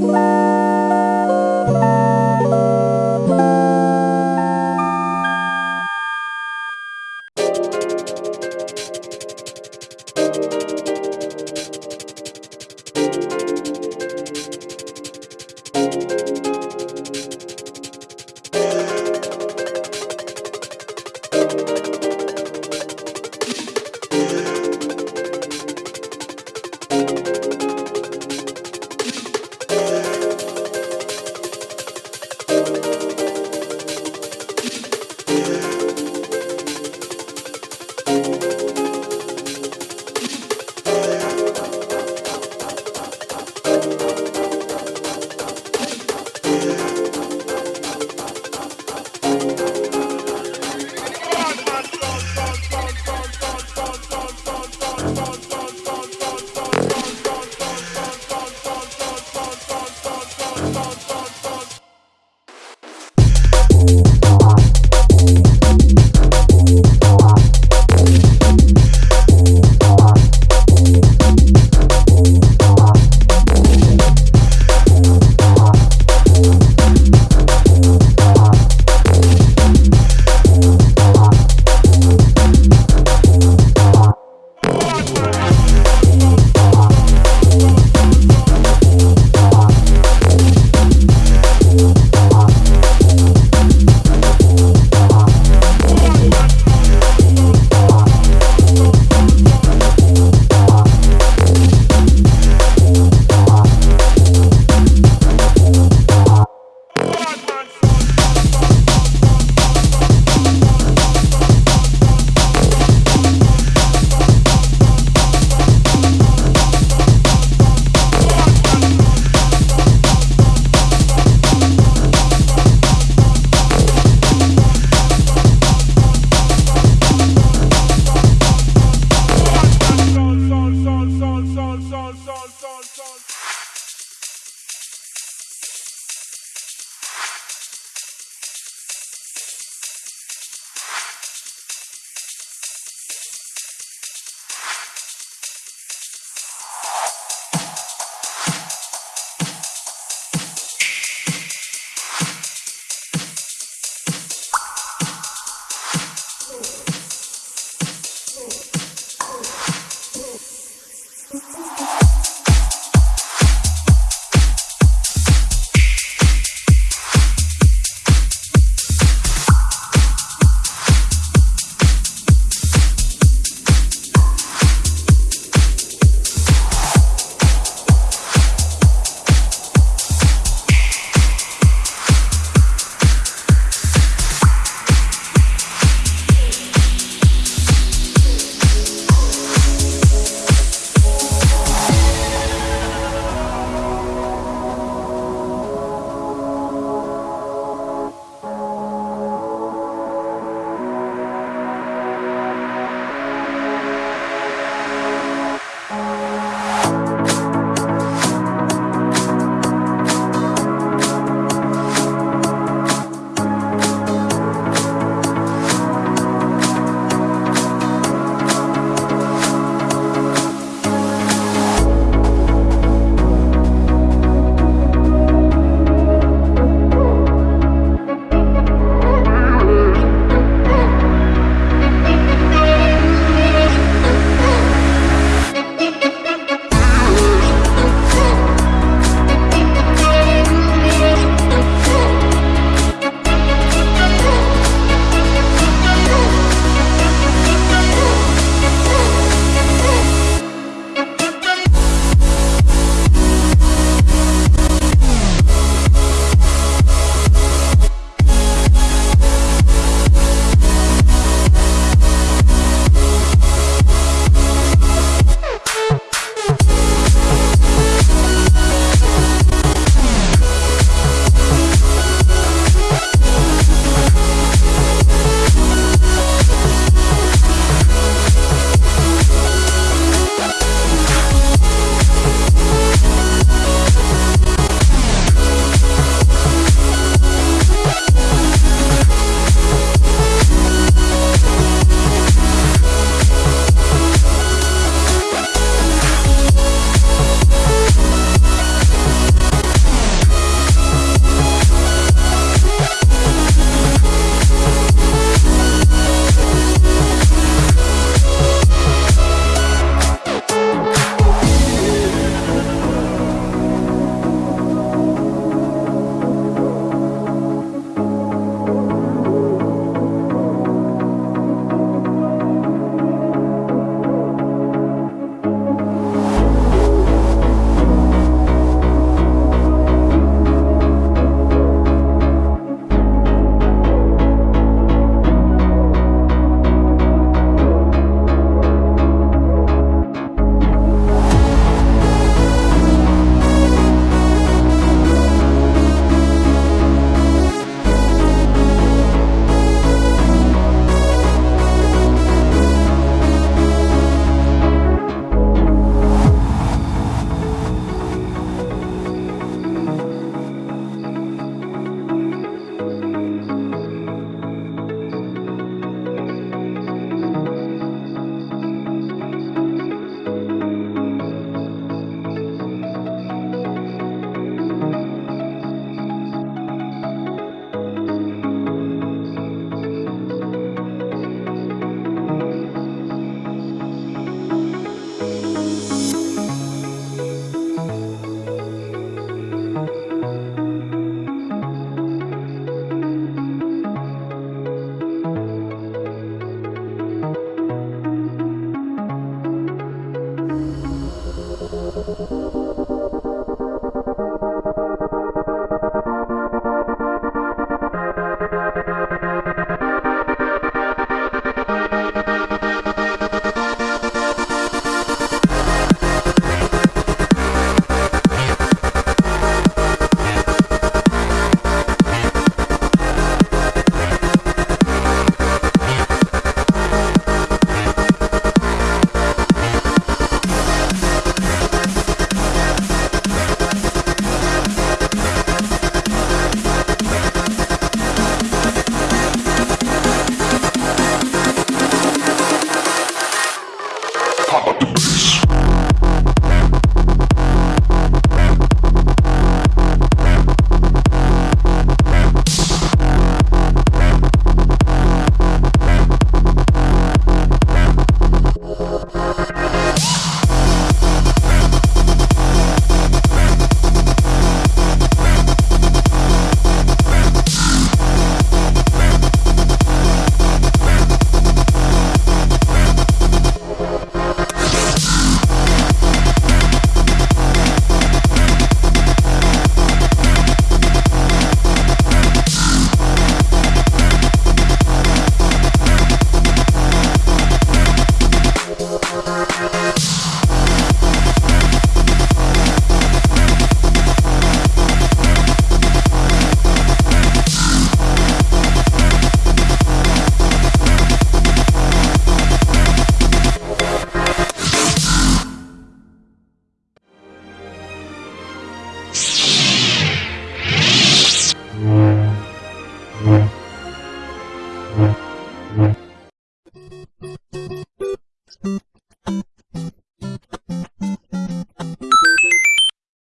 Bye.